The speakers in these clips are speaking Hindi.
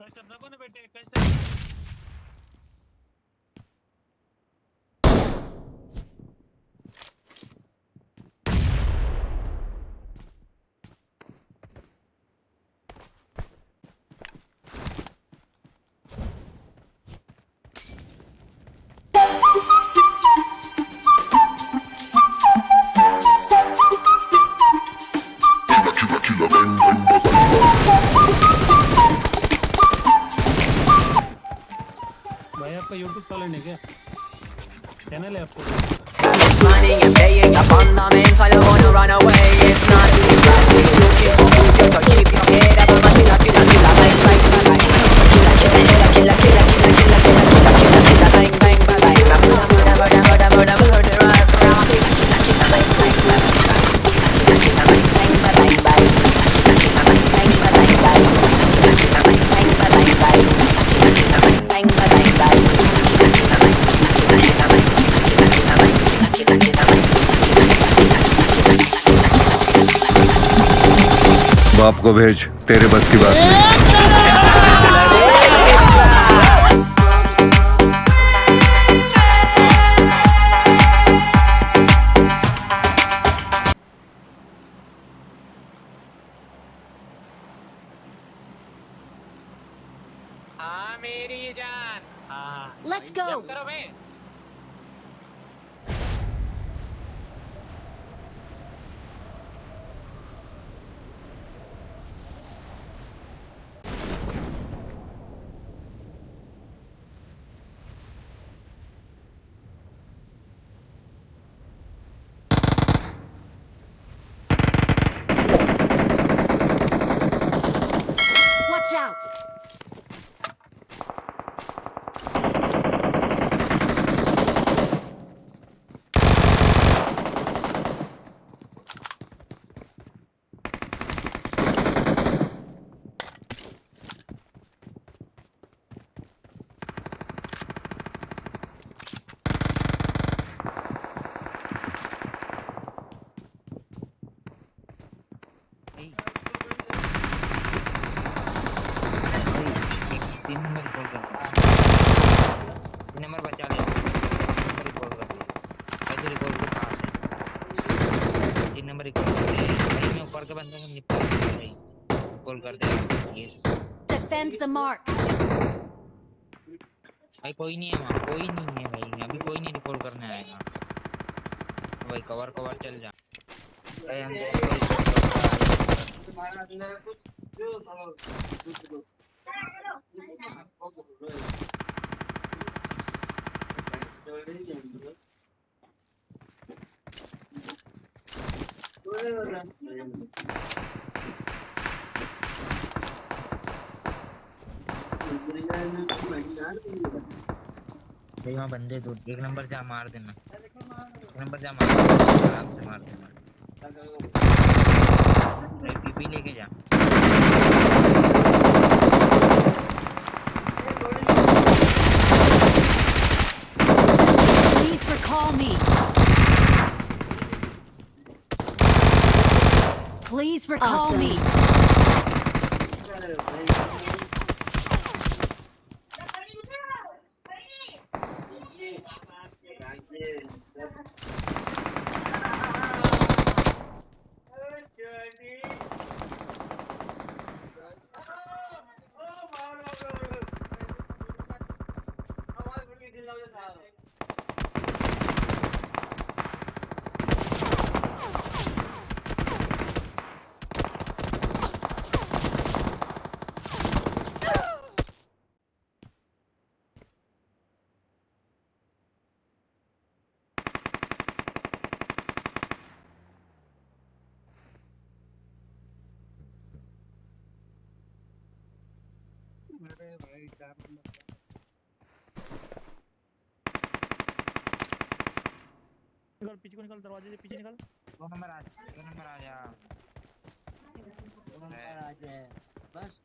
कस्टम रखो ना बेटे custom Chula, chula, bang, bang, bang, bang, bang. आपका यूट्यूब चैनल है क्या चैनल है आपको बाप को भेज तेरे बस की बात नहीं। हाँ मेरी जान। हाँ. जंप करो बे Watch out! तीन नंबर कॉल कर तीन नंबर बचा ले तीन नंबर कॉल कर कैसे रिकॉर्ड को कहाँ नंबर रिकॉर्ड कर। मैं ऊपर के बंदे को निपटा कॉल कर दे। Yes Defend the mark. भाई कोई नहीं है वहाँ कोई नहीं है भाई। अभी कोई नहीं रिकॉर्ड करने आएगा भाई कवर कवर चल जा। भाई हम तुम्हारा दोस्त को report करने आए। भाई वहाँ बंदे दो, एक नंबर जा मार देना। एक नंबर जा मार आराम से मार देना। भाई पीपी लेके जा। Please recall me. Please recall me. निकल पीछे को निकल दरवाजे से पीछे निकल। दो नंबर आ दो नंबर आ जा। दो नंबर आ जा। बस।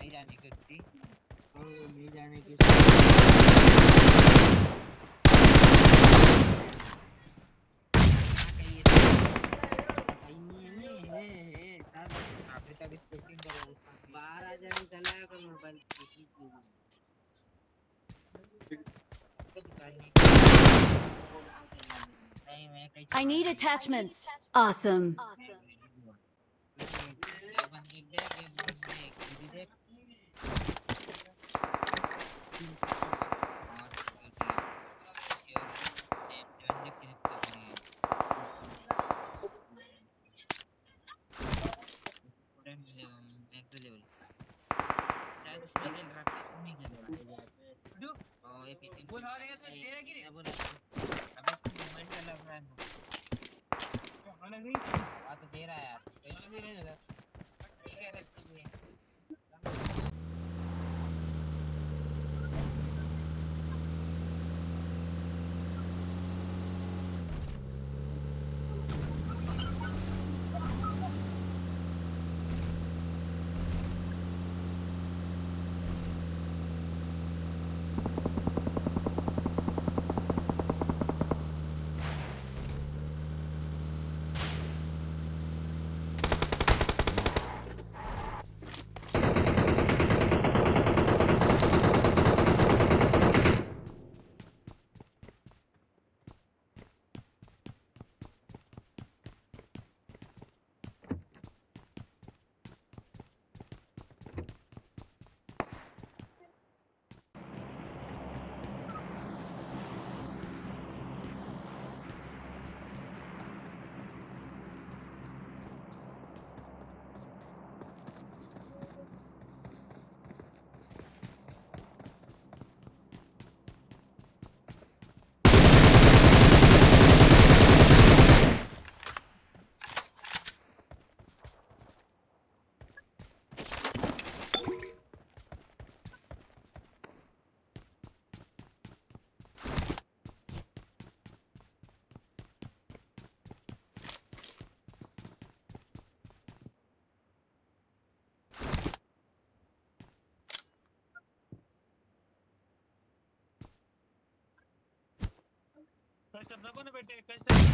नहीं जाने की थी तो नहीं जाने की बाहर आ जाने I need attachments. Awesome. awesome. था तेरा की अब उसको मूवमेंट का लग रहा है हाँ तो दे रहा है यार। पहले भी नहीं देगा कष्ट नको ना बेटे कष्ट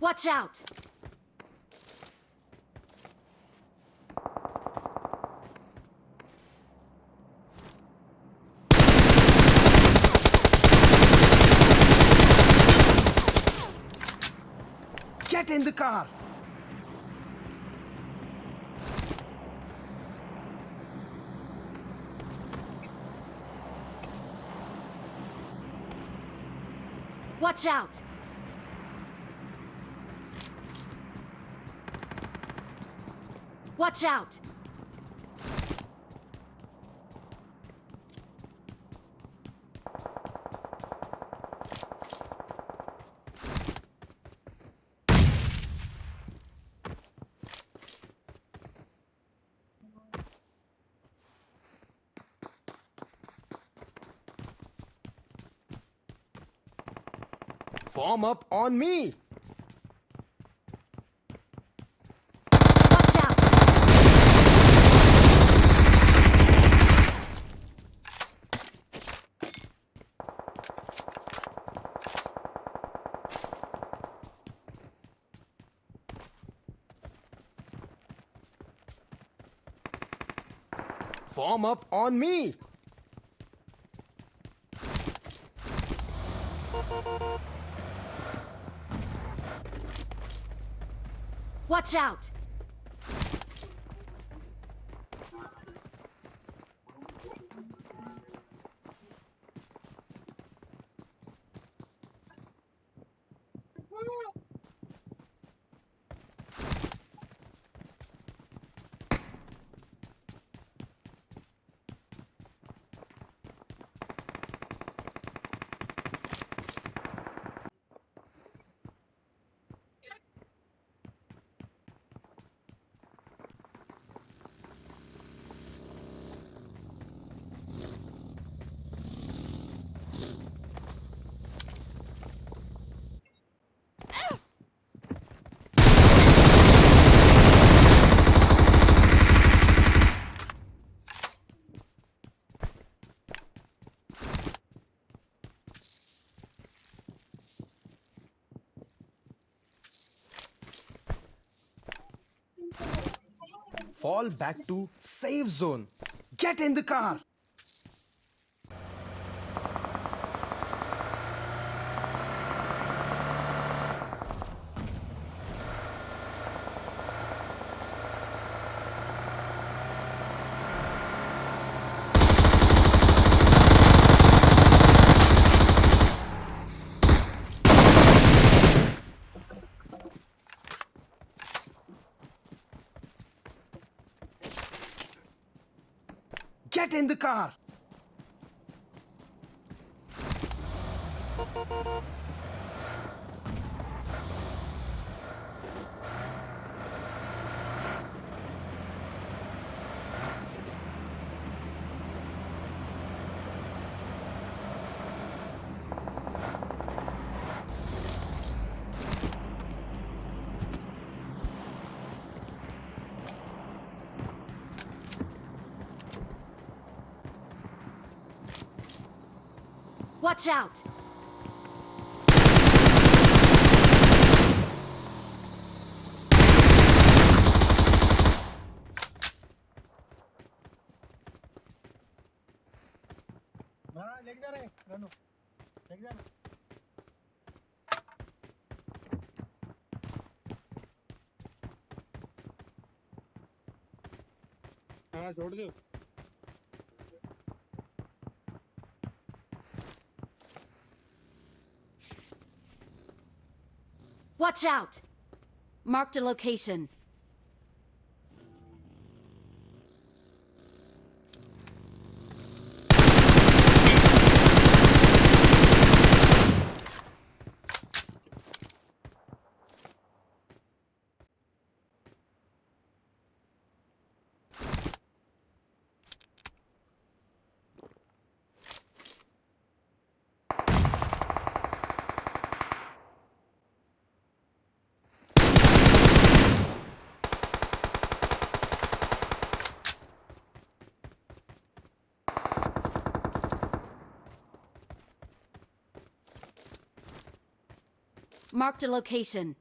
Watch out! Get in the car! Watch out! Watch out! Form up on me! Watch out! Form up on me. Watch out! Back to safe zone. Get in the car. Get in the car. Watch out! हाँ छोड़ दो। Watch out! Marked a location. Marked a location.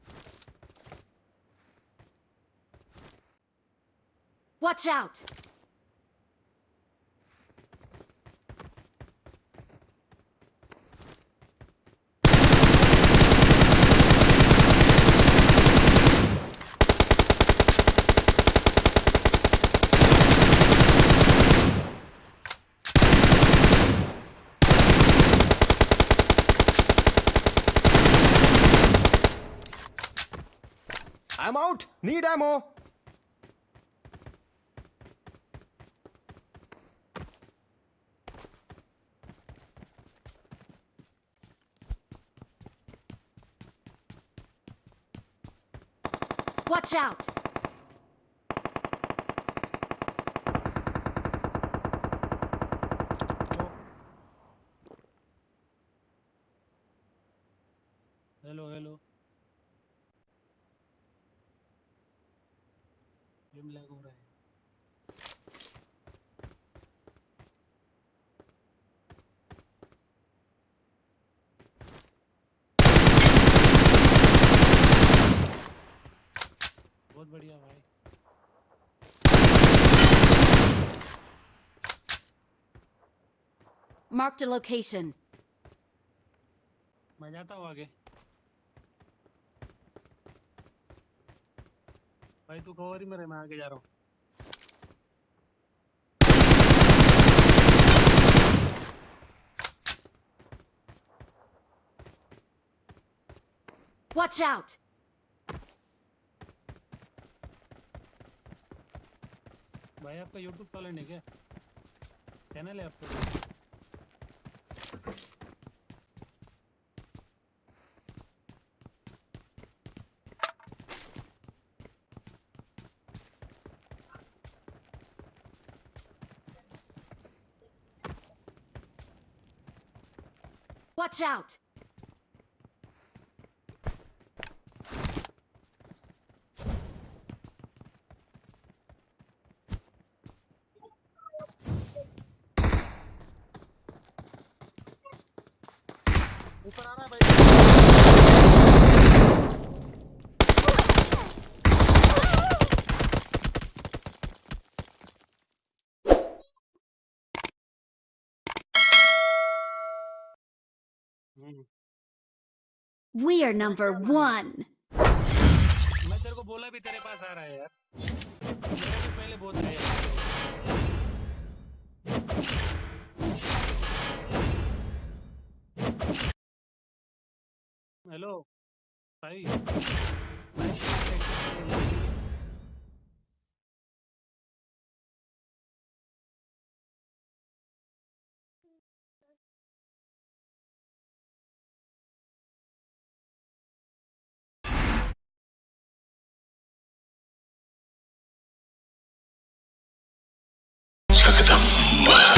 Watch out! I'm out. Need ammo. Watch out! Game lag हो रहा है। बहुत बढ़िया भाई। Marked a location. मैं जाता हूँ आगे। भाई तू कवर ही में रहे मैं आगे जा रहा हूँ। Watch out! भाई आपका यूट्यूब चैनल है क्या? चैनल है आपका? Watch out! We are number one. मैं तेरे को बोला भी तेरे पास आ रहा है यार मेरे को पहले बहुत है यार हेलो भाई Bye.